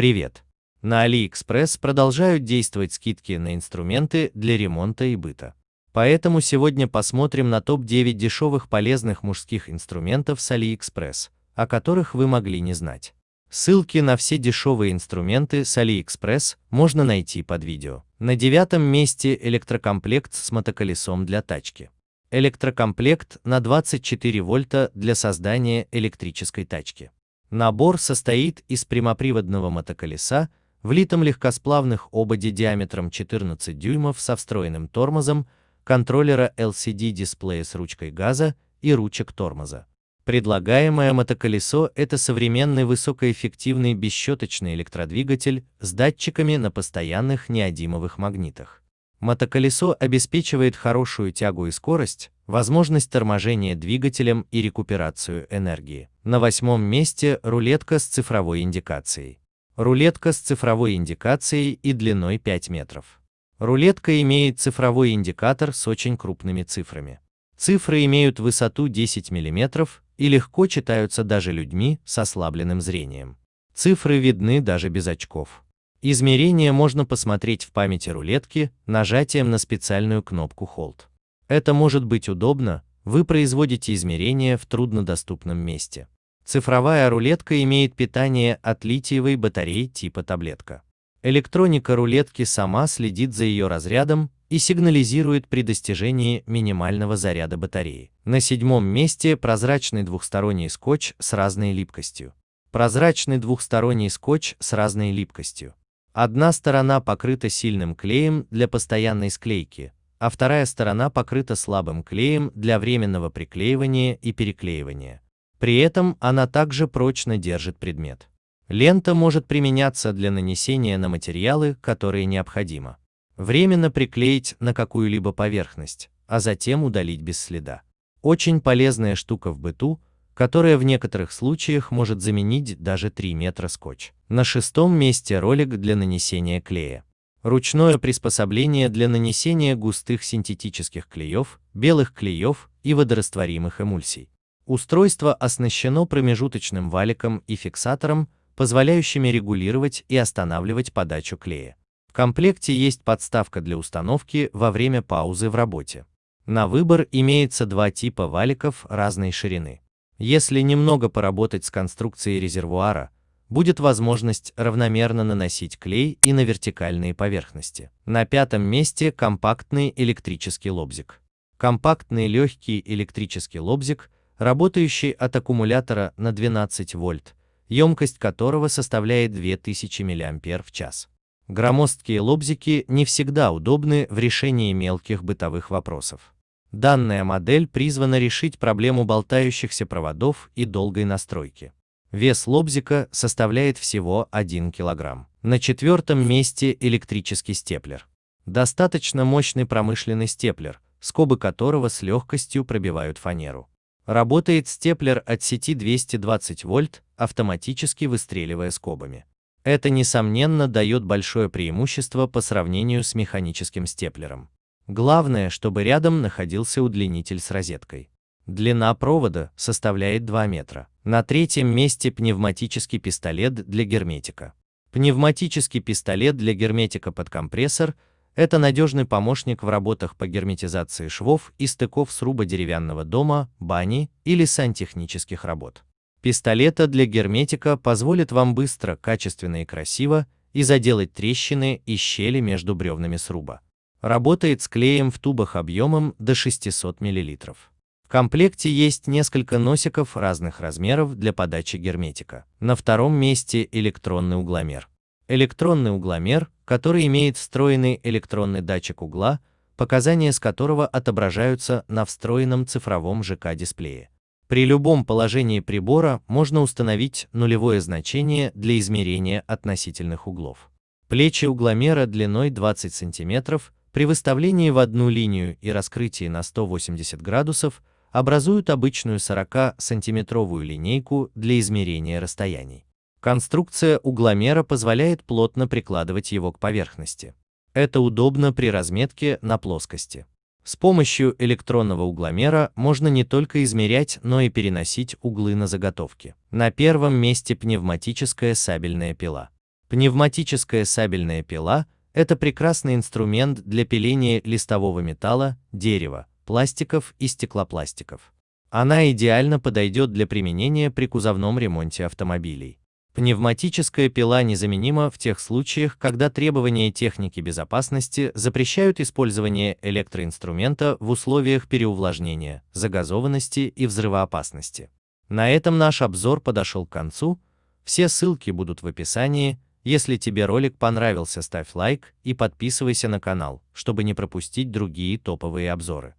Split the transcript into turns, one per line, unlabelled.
Привет! На AliExpress продолжают действовать скидки на инструменты для ремонта и быта. Поэтому сегодня посмотрим на топ-9 дешевых полезных мужских инструментов с AliExpress, о которых вы могли не знать. Ссылки на все дешевые инструменты с AliExpress можно найти под видео. На девятом месте электрокомплект с мотоколесом для тачки. Электрокомплект на 24 вольта для создания электрической тачки. Набор состоит из прямоприводного мотоколеса, влитом легкосплавных ободе диаметром 14 дюймов со встроенным тормозом, контроллера LCD-дисплея с ручкой газа и ручек тормоза. Предлагаемое мотоколесо – это современный высокоэффективный бесщеточный электродвигатель с датчиками на постоянных неодимовых магнитах. Мотоколесо обеспечивает хорошую тягу и скорость, возможность торможения двигателем и рекуперацию энергии. На восьмом месте рулетка с цифровой индикацией. Рулетка с цифровой индикацией и длиной 5 метров. Рулетка имеет цифровой индикатор с очень крупными цифрами. Цифры имеют высоту 10 мм и легко читаются даже людьми с ослабленным зрением. Цифры видны даже без очков. Измерения можно посмотреть в памяти рулетки нажатием на специальную кнопку Hold. Это может быть удобно, вы производите измерения в труднодоступном месте. Цифровая рулетка имеет питание от литиевой батареи типа таблетка. Электроника рулетки сама следит за ее разрядом и сигнализирует при достижении минимального заряда батареи. На седьмом месте прозрачный двухсторонний скотч с разной липкостью. Прозрачный двухсторонний скотч с разной липкостью. Одна сторона покрыта сильным клеем для постоянной склейки, а вторая сторона покрыта слабым клеем для временного приклеивания и переклеивания. При этом она также прочно держит предмет. Лента может применяться для нанесения на материалы, которые необходимо. Временно приклеить на какую-либо поверхность, а затем удалить без следа. Очень полезная штука в быту, которая в некоторых случаях может заменить даже 3 метра скотч. На шестом месте ролик для нанесения клея. Ручное приспособление для нанесения густых синтетических клеев, белых клеев и водорастворимых эмульсий. Устройство оснащено промежуточным валиком и фиксатором, позволяющими регулировать и останавливать подачу клея. В комплекте есть подставка для установки во время паузы в работе. На выбор имеется два типа валиков разной ширины. Если немного поработать с конструкцией резервуара, будет возможность равномерно наносить клей и на вертикальные поверхности. На пятом месте компактный электрический лобзик. Компактный легкий электрический лобзик, работающий от аккумулятора на 12 вольт, емкость которого составляет 2000 мАч. Громоздкие лобзики не всегда удобны в решении мелких бытовых вопросов. Данная модель призвана решить проблему болтающихся проводов и долгой настройки. Вес лобзика составляет всего 1 кг. На четвертом месте электрический степлер. Достаточно мощный промышленный степлер, скобы которого с легкостью пробивают фанеру. Работает степлер от сети 220 вольт, автоматически выстреливая скобами. Это, несомненно, дает большое преимущество по сравнению с механическим степлером. Главное, чтобы рядом находился удлинитель с розеткой. Длина провода составляет 2 метра. На третьем месте пневматический пистолет для герметика. Пневматический пистолет для герметика под компрессор – это надежный помощник в работах по герметизации швов и стыков сруба деревянного дома, бани или сантехнических работ. Пистолета для герметика позволит вам быстро, качественно и красиво и заделать трещины и щели между бревнами сруба. Работает с клеем в тубах объемом до 600 мл. В комплекте есть несколько носиков разных размеров для подачи герметика. На втором месте электронный угломер. Электронный угломер, который имеет встроенный электронный датчик угла, показания с которого отображаются на встроенном цифровом ЖК-дисплее. При любом положении прибора можно установить нулевое значение для измерения относительных углов. Плечи угломера длиной 20 см при выставлении в одну линию и раскрытии на 180 градусов образуют обычную 40-сантиметровую линейку для измерения расстояний. Конструкция угломера позволяет плотно прикладывать его к поверхности. Это удобно при разметке на плоскости. С помощью электронного угломера можно не только измерять, но и переносить углы на заготовки. На первом месте пневматическая сабельная пила. Пневматическая сабельная пила – это прекрасный инструмент для пиления листового металла, дерева, пластиков и стеклопластиков. Она идеально подойдет для применения при кузовном ремонте автомобилей. Пневматическая пила незаменима в тех случаях, когда требования техники безопасности запрещают использование электроинструмента в условиях переувлажнения, загазованности и взрывоопасности. На этом наш обзор подошел к концу. Все ссылки будут в описании. Если тебе ролик понравился, ставь лайк и подписывайся на канал, чтобы не пропустить другие топовые обзоры.